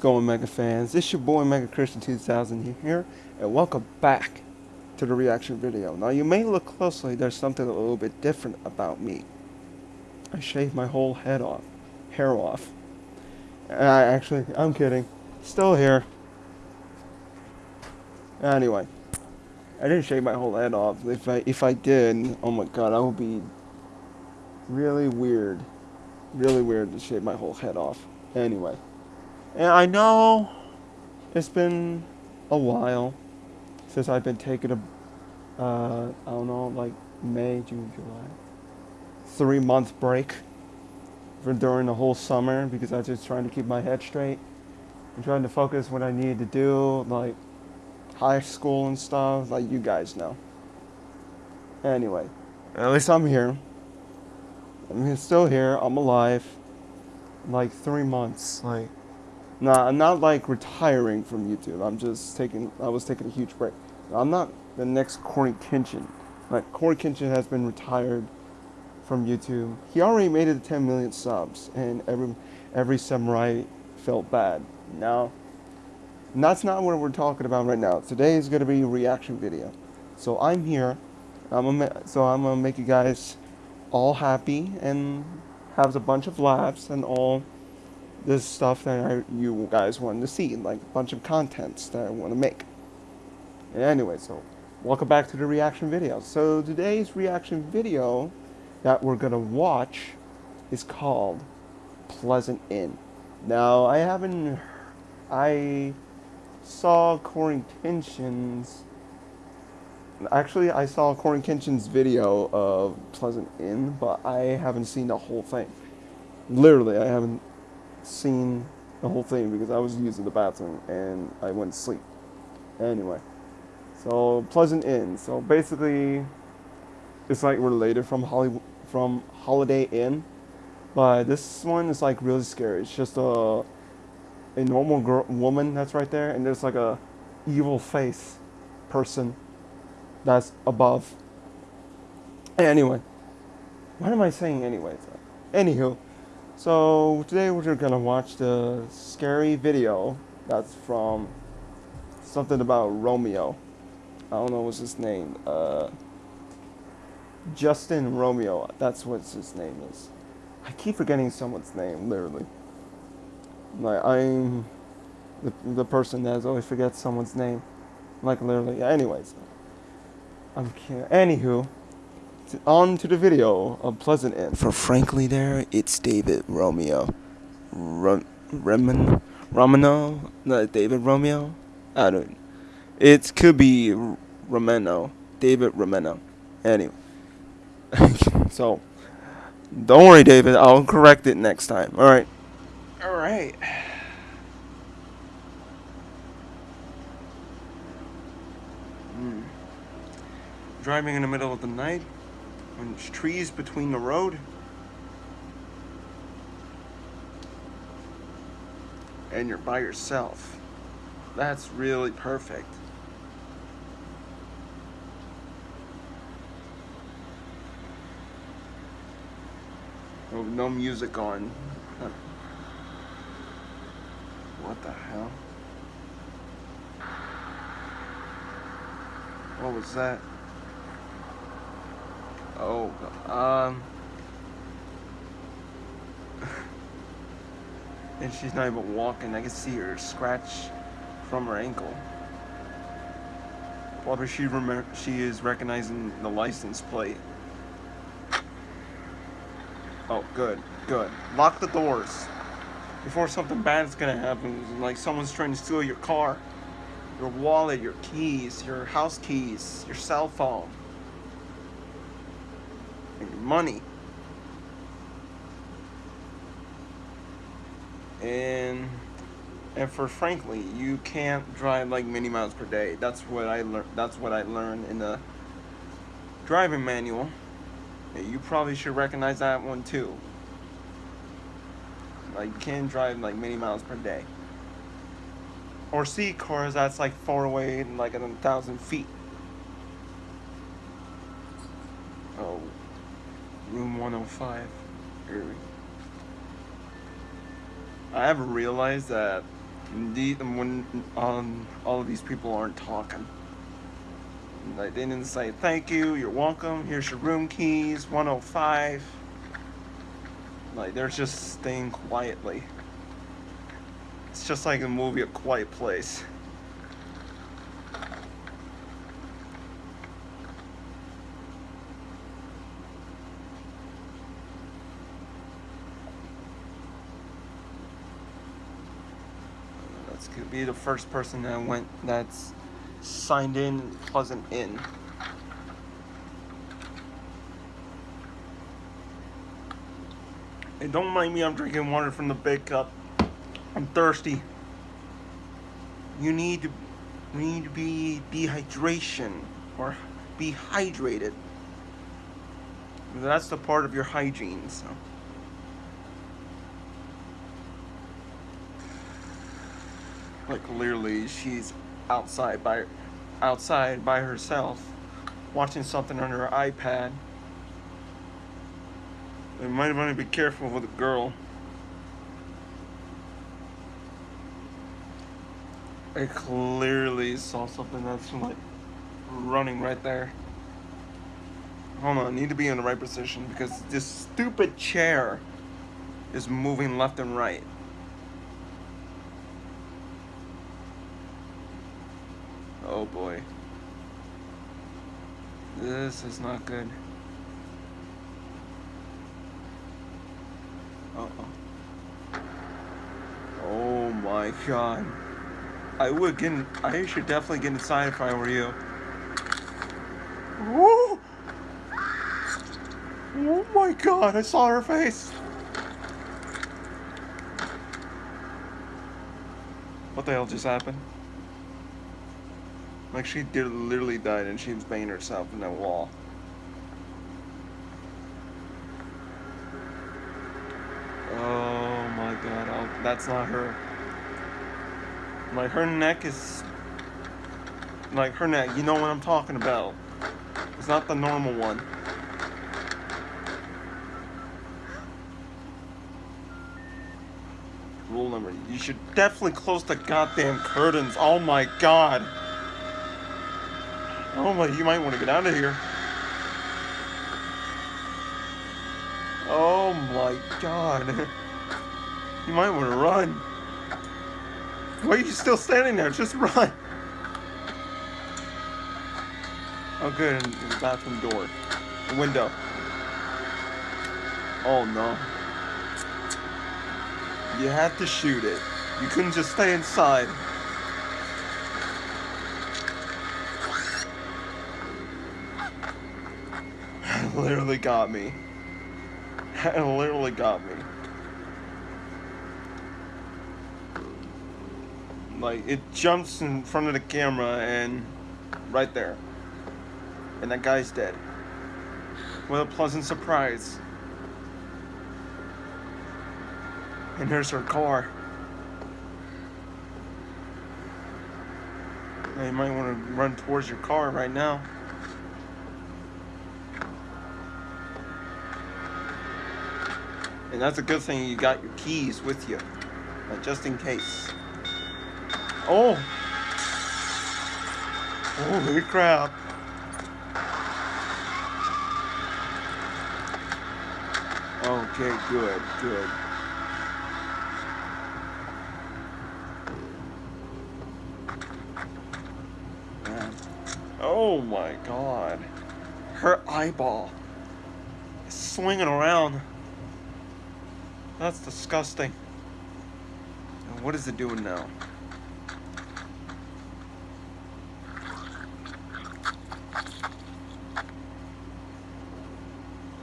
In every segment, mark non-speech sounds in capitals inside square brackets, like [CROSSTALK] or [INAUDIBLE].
Going, Mega fans? It's your boy Mega Christian 2000 here, and welcome back to the reaction video. Now, you may look closely, there's something a little bit different about me. I shaved my whole head off, hair off. I actually, I'm kidding, still here. Anyway, I didn't shave my whole head off. If I if I did, oh my god, I would be really weird, really weird to shave my whole head off. Anyway. And I know it's been a while since I've been taking a, uh, I don't know, like May, June, July, three month break for during the whole summer because I was just trying to keep my head straight and trying to focus what I needed to do, like high school and stuff, like you guys know. Anyway, at least I'm here. I'm still here. I'm alive. Like three months, like no, I'm not like retiring from YouTube. I'm just taking. I was taking a huge break. I'm not the next Cory Kenshin. Like Cory Kenshin has been retired from YouTube. He already made it to 10 million subs, and every every samurai felt bad. Now, that's not what we're talking about right now. Today is going to be a reaction video. So I'm here. I'm so I'm gonna make you guys all happy and have a bunch of laughs and all this stuff that I, you guys wanted to see, like a bunch of contents that I want to make. And anyway, so welcome back to the reaction video. So today's reaction video that we're gonna watch is called Pleasant Inn. Now I haven't, I saw Cory Kenshin's. Actually, I saw Cory Kenshin's video of Pleasant Inn, but I haven't seen the whole thing. Literally, I haven't seen the whole thing because I was using the bathroom and I went to sleep. Anyway, so Pleasant Inn. So basically, it's like related from Hollywood from Holiday Inn, but this one is like really scary. It's just a a normal girl, woman that's right there, and there's like a evil face person that's above. Anyway, what am I saying anyway? Anywho. So today we're gonna watch the scary video that's from something about Romeo. I don't know what's his name. Uh, Justin Romeo. That's what his name is. I keep forgetting someone's name, literally. Like I'm the the person that always forgets someone's name. Like literally. Anyways, I'm kidding. Anywho on to the video of Pleasant Inn. For frankly, there it's David Romeo, Ro- Remen, Romano, not David Romeo. I don't. It could be Romano, David Romano. Anyway, [LAUGHS] so don't worry, David. I'll correct it next time. All right. All right. Mm. Driving in the middle of the night there's trees between the road and you're by yourself. That's really perfect. Oh, no music on. What the hell? What was that? Oh, um. [LAUGHS] and she's not even walking. I can see her scratch from her ankle. Probably she remember she is recognizing the license plate. Oh, good, good. Lock the doors before something bad is gonna happen. Like someone's trying to steal your car, your wallet, your keys, your house keys, your cell phone money. And and for frankly, you can't drive like many miles per day. That's what I learned. That's what I learned in the driving manual. You probably should recognize that one too. Like you can't drive like many miles per day. Or see cars that's like far away and like a thousand feet. Oh. Room 105. I have realized that Indeed, when um, all of these people aren't talking. Like, they didn't say thank you, you're welcome, here's your room keys, 105. Like, they're just staying quietly. It's just like a movie, A Quiet Place. Be the first person that went that's signed in Pleasant Inn. And don't mind me, I'm drinking water from the big cup. I'm thirsty. You need to, you need to be dehydration or be hydrated. That's the part of your hygiene. So. Like clearly, she's outside by, outside by herself, watching something on her iPad. You might want to be careful with a girl. I clearly saw something that's like running right there. Hold on, I need to be in the right position because this stupid chair is moving left and right. Oh boy. This is not good. Uh-oh. Oh my god. I would get. In, I should definitely get inside if I were you. Oh! Oh my god! I saw her face. What the hell just happened? Like she did literally died and she was banging herself in that wall. Oh my god, oh, that's not her. Like her neck is like her neck, you know what I'm talking about. It's not the normal one. Rule number, you should definitely close the goddamn curtains. Oh my god. Oh my, you might want to get out of here. Oh my god. [LAUGHS] You might want to run. Why are you still standing there? Just run. Oh good, bathroom door. Window. Oh no. You have to shoot it. You couldn't just stay inside. Literally got me. [LAUGHS] It literally got me. Like, it jumps in front of the camera and right there. And that guy's dead. What a pleasant surprise. And here's her car. Now you might want to run towards your car right now. And that's a good thing you got your keys with you, just in case. Oh! oh Holy crap. Okay, good, good. Man. Oh my god. Her eyeball is swinging around. That's disgusting. And what is it doing now?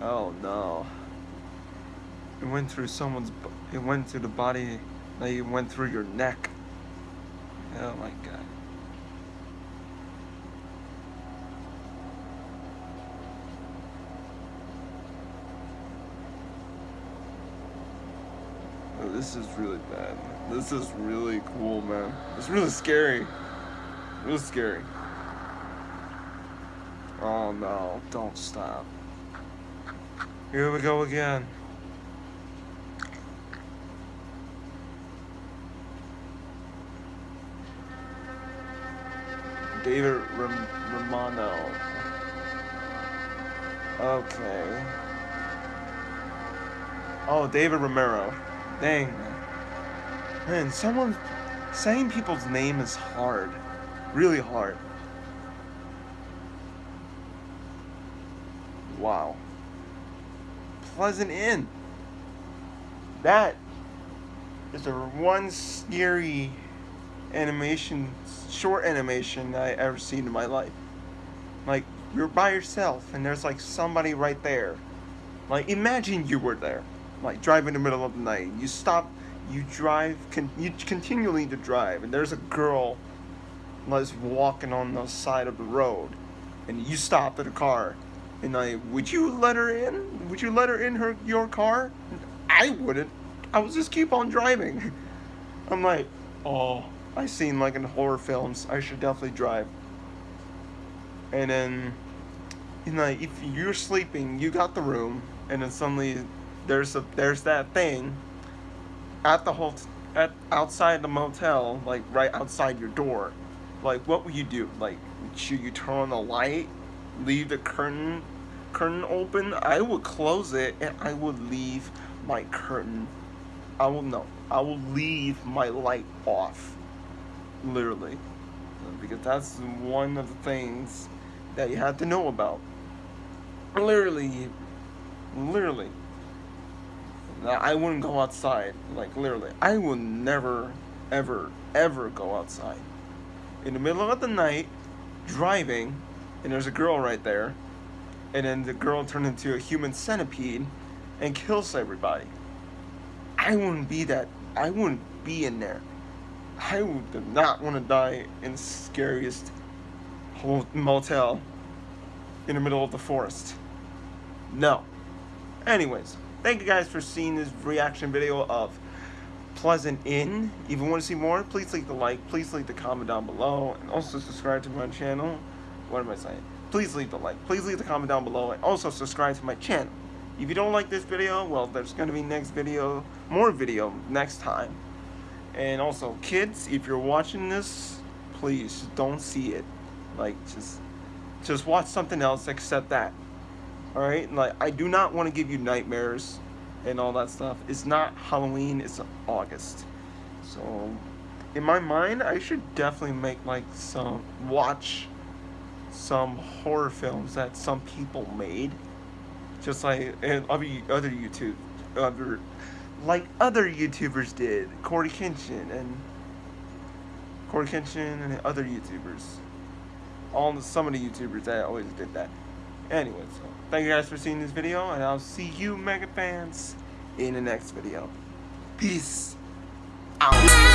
Oh no. It went through someone's, it went through the body, it went through your neck. Oh my god. This is really bad. This is really cool, man. It's really scary. Really scary. Oh no, don't stop. Here we go again. David Romano. Okay. Oh, David Romero. Dang. Man, someone saying people's name is hard. Really hard. Wow. Pleasant Inn. That is the one scary animation, short animation I ever seen in my life. Like, you're by yourself and there's like somebody right there. Like, imagine you were there. Like, driving in the middle of the night. You stop, you drive, con- you continually to drive, and there's a girl that's walking on the side of the road. And you stop at a car. And I would you let her in? Would you let her in her your car? I wouldn't. I would just keep on driving. [LAUGHS] I'm like, oh, I seen like in horror films. I should definitely drive. And then, you know, if you're sleeping, you got the room, and then suddenly there's a there's that thing at the whole at outside the motel, like right outside your door. Like, what would you do? Like, should you turn on the light, leave the curtain curtain open? I would close it and I would leave my curtain. I will no. I will leave my light off. Literally. Because that's one of the things that you have to know about. Literally. Literally. I wouldn't go outside. Like, literally. I would never, ever, ever go outside. In the middle of the night, driving, and there's a girl right there, and then the girl turned into a human centipede and kills everybody. I wouldn't be that. I wouldn't be in there. I would not want to die in the scariest motel in the middle of the forest. No. Anyways, thank you guys for seeing this reaction video of Pleasant Inn. If you want to see more, please leave the like, please leave the comment down below, and also subscribe to my channel. What am I saying? Please leave the like, please leave the comment down below, and also subscribe to my channel. If you don't like this video, well, there's going to be next video, more video next time. And also, kids, if you're watching this, please don't see it. Like, just, just watch something else except that. Alright? Like, I do not want to give you nightmares and all that stuff. It's not Halloween, it's August. So, in my mind, I should definitely make, like, some, watch some horror films that some people made just like and other other YouTube, other like other YouTubers did, Cory Kenshin and Cory Kenshin and other YouTubers. All some of the YouTubers that always did that. Anyways, thank you guys for seeing this video, and I'll see you, Mega fans, in the next video. Peace out.